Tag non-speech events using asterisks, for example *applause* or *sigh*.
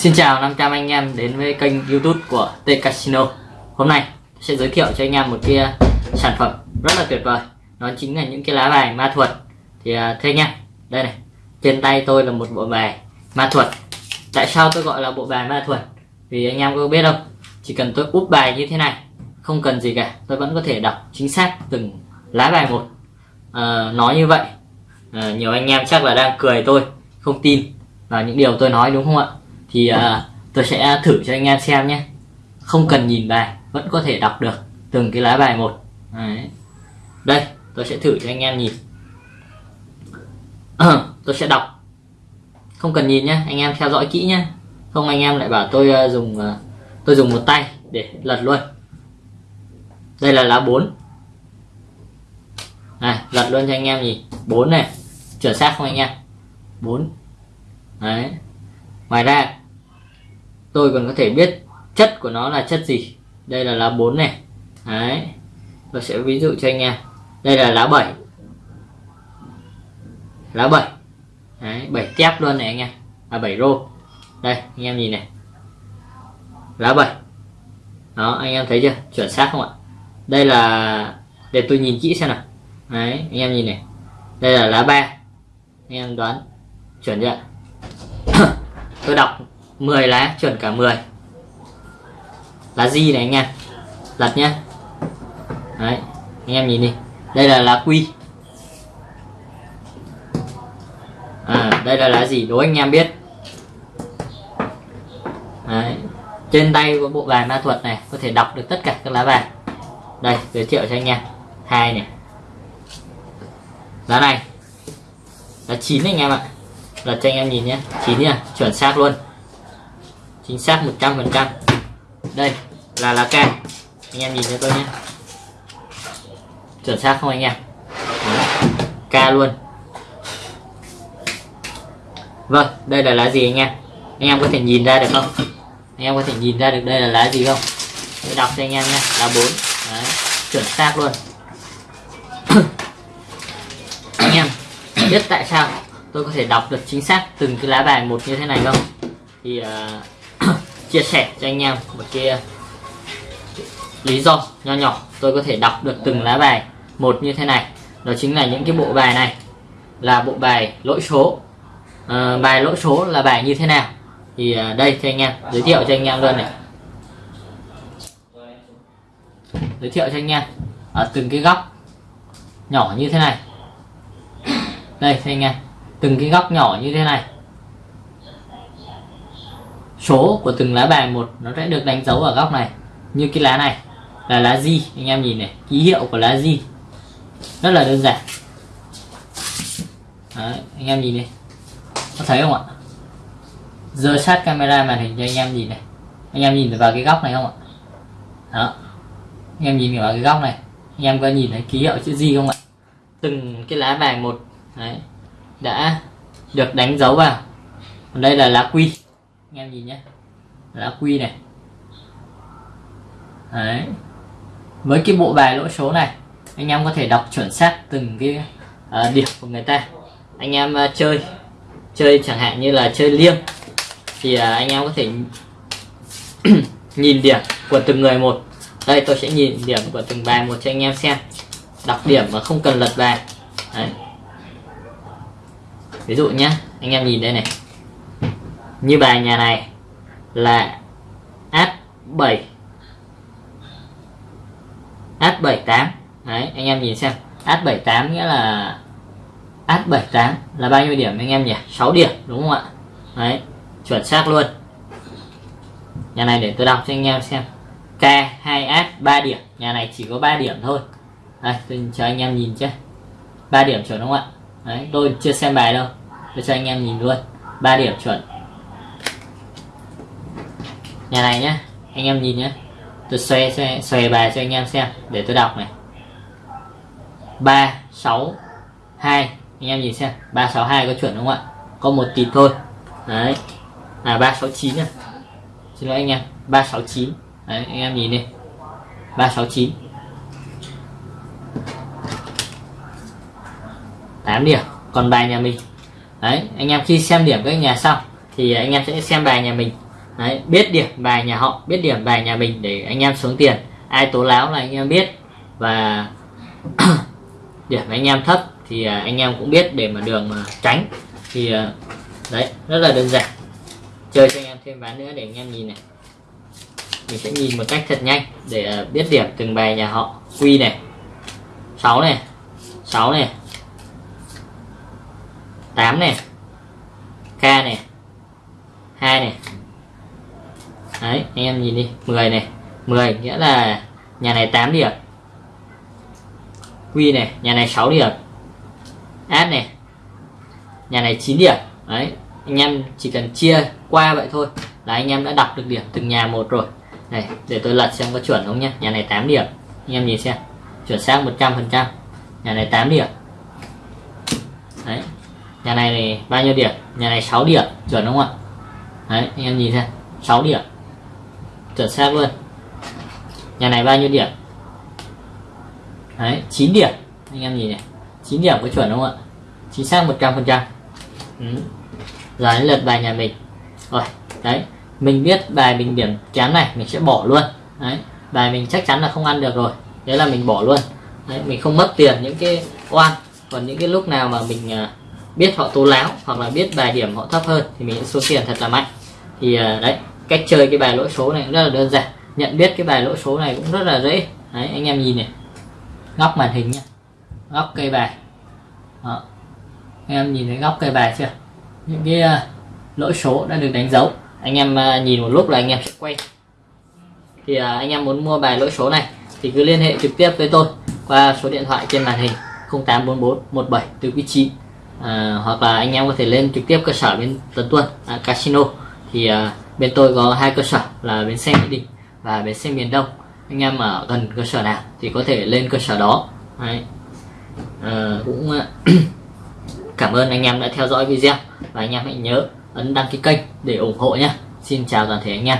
Xin chào 500 anh em đến với kênh youtube của T Casino. Hôm nay sẽ giới thiệu cho anh em một cái uh, sản phẩm rất là tuyệt vời. Nó chính là những cái lá bài ma thuật. Thì uh, thưa anh em, đây này Trên tay tôi là một bộ bài ma thuật. Tại sao tôi gọi là bộ bài ma thuật? Vì anh em có biết không? Chỉ cần tôi úp bài như thế này Không cần gì cả, tôi vẫn có thể đọc chính xác từng lá bài một. Ờ, à, Nói như vậy. À, Nhiều anh em chắc là đang cười tôi Không tin vào những điều tôi nói đúng không ạ? Thì uh, tôi sẽ thử cho anh em xem nhé. Không cần nhìn bài vẫn có thể đọc được từng cái lá bài một. Đấy. đây tôi sẽ thử cho anh em nhìn. Ờ, tôi sẽ đọc. Không cần nhìn nhé anh em theo dõi kỹ nhé. Không anh em lại bảo tôi uh, dùng uh, tôi dùng một tay để lật luôn. Đây là lá 4 này lật luôn cho anh em nhìn. 4 này chuẩn xác không anh em? 4 đấy. Ngoài ra tôi còn có thể biết chất của nó là chất gì. Đây là lá 4 này. Đấy. Tôi sẽ ví dụ cho anh em. Đây là lá 7 lá 7 đấy 7 tép luôn này anh em. Là 7 rô. Đây, anh em nhìn này. Lá 7 đó, anh em thấy chưa? Chuẩn xác không ạ? Đây là, để tôi nhìn kỹ xem nào. Đấy, anh em nhìn này. Đây là lá 3 anh em đoán. Chuẩn chưa *coughs* tôi đọc. 10 lá chuẩn cả 10 lá gì này anh em? Lật nhá. Đấy, anh em nhìn đi. Đây là lá quy. À đây là lá gì? Đố anh em biết. Đấy, trên tay có bộ bài ma thuật này, có thể đọc được tất cả các lá bài đây, giới thiệu cho anh em. Hai này. Lá này. Là chín anh em ạ. Lật cho anh em nhìn nhé chín nha chuẩn xác luôn chính xác 100% đây là lá ca anh em nhìn cho tôi nhé. Chuẩn xác không anh em? Ca luôn. Vâng đây là lá gì anh em? Anh em có thể nhìn ra được không? Anh em có thể nhìn ra được đây là lá gì không? Tôi đọc cho anh em nhé lá 4 Đấy, chuẩn xác luôn. *coughs* Anh em biết tại sao tôi có thể đọc được chính xác từng cái lá bài một như thế này không? Thì uh, chia sẻ cho anh em một cái lý do nho nhỏ tôi có thể đọc được từng lá bài một như thế này. Đó chính là những cái bộ bài này là bộ bài lỗi số. À, bài lỗi số là bài như thế nào? Thì ờ, đây cho anh em giới thiệu cho anh em luôn này. Giới thiệu cho anh em ở từng cái góc nhỏ như thế này. Đây cho anh em từng cái góc nhỏ như thế này số của từng lá bài một nó sẽ được đánh dấu ở góc này. Như cái lá này là lá gì anh em nhìn này ký hiệu của lá gì rất là đơn giản. Đấy, anh em nhìn đi có thấy không ạ? Giờ sát camera màn hình cho anh em nhìn này. Anh em nhìn vào cái góc này không ạ? Đó. Anh em nhìn vào cái góc này. Anh em có nhìn thấy ký hiệu chữ gì không ạ? Từng cái lá bài một đấy đã được đánh dấu vào. Còn đây là lá quy anh em nhìn nhé lá quy này. Đấy. Với cái bộ bài lỗ số này anh em có thể đọc chuẩn xác từng cái uh, điểm của người ta. Anh em uh, chơi chơi chẳng hạn như là chơi liêng thì uh, anh em có thể *clears throat* nhìn điểm của từng người một. Đây tôi sẽ nhìn điểm của từng bài một cho anh em xem. Đọc điểm mà không cần lật bài. Đấy. ví dụ nhé anh em nhìn đây này như bài nhà này là H7 H78 đấy, anh em nhìn xem. H78 nghĩa là H78 là bao nhiêu điểm anh em nhỉ? 6 điểm, đúng không ạ? Đấy, chuẩn xác luôn. Nhà này để tôi đọc cho anh em xem. K2H 3 điểm. Nhà này chỉ có 3 điểm thôi. Đây, tôi cho anh em nhìn chứ 3 điểm chuẩn đúng không ạ? Đấy, tôi chưa xem bài đâu. Tôi cho anh em nhìn luôn. 3 điểm chuẩn nhà này nhá anh em nhìn nhé tôi xoay xoay, xoay bài cho anh em xem để tôi đọc này. Ba sáu hai anh em nhìn xem. Ba sáu hai có chuẩn không ạ? Có một tịt thôi. Đấy. Là ba sáu chín xin lỗi anh em. Ba sáu chín. Đấy anh em nhìn đi. Ba sáu chín. Tám điểm. Còn bài nhà mình. Đấy anh em khi xem điểm các nhà xong thì anh em sẽ xem bài nhà mình. Đấy, biết điểm bài nhà họ biết điểm bài nhà mình để anh em xuống tiền. Ai tố láo là anh em biết. Và *coughs* điểm anh em thấp thì à, anh em cũng biết để mà đường mà tránh. Thì à, đấy rất là đơn giản. Chơi cho anh em thêm ván nữa để anh em nhìn này. Mình sẽ nhìn một cách thật nhanh để à, biết điểm từng bài nhà họ. Quy này 6 này 6 này 8 này K này 2 này đấy anh em nhìn đi 10 này 10 nghĩa là nhà này 8 điểm. Quy này nhà này 6 điểm. Ad này nhà này 9 điểm. Đấy anh em chỉ cần chia qua vậy thôi. Là anh em đã đọc được điểm từng nhà một rồi. Này để tôi lật xem có chuẩn không nhé nhà này 8 điểm. Anh em nhìn xem chuẩn xác 100 phần trăm. Nhà này 8 điểm. Đấy nhà này, này bao nhiêu điểm? Nhà này 6 điểm chuẩn đúng không ạ? Đấy anh em nhìn xem 6 điểm chuẩn xác luôn. Nhà này bao nhiêu điểm? Đấy 9 điểm. Anh em nhìn này. 9 điểm có chuẩn không ạ? Chính xác 100 phần trăm. Ừ. giờ đến lượt bài nhà mình. Rồi đấy. Mình biết bài mình điểm kém này mình sẽ bỏ luôn. Đấy. Bài mình chắc chắn là không ăn được rồi. Thế là mình bỏ luôn. Đấy, mình không mất tiền những cái oan. Còn những cái lúc nào mà mình à, biết họ tố láo hoặc là biết bài điểm họ thấp hơn thì mình sẽ số tiền thật là mạnh. Thì à, đấy cách chơi cái bài lỗi số này cũng rất là đơn giản. Nhận biết cái bài lỗi số này cũng rất là dễ. Đấy anh em nhìn này. Góc màn hình nhé góc cây bài. Đó. anh em nhìn thấy góc cây bài chưa? Những cái à, uh, lỗi số đã được đánh dấu. Anh em uh, nhìn một lúc là anh em sẽ quay. Thì uh, anh em muốn mua bài lỗi số này thì cứ liên hệ trực tiếp với tôi qua số điện thoại trên màn hình 0844 17 từ quý 9 à, hoặc là anh em có thể lên trực tiếp cơ sở bên Tấn Tuân à, Casino. Thì à, bên tôi có hai cơ sở là bến xe Mỹ Đình và bến xe miền Đông. Anh em ở gần cơ sở nào thì có thể lên cơ sở đó. Đấy. À, cũng ờ, *clears throat* cảm ơn anh em đã theo dõi video và anh em hãy nhớ ấn đăng ký kênh để ủng hộ nhé Xin chào toàn thể anh em.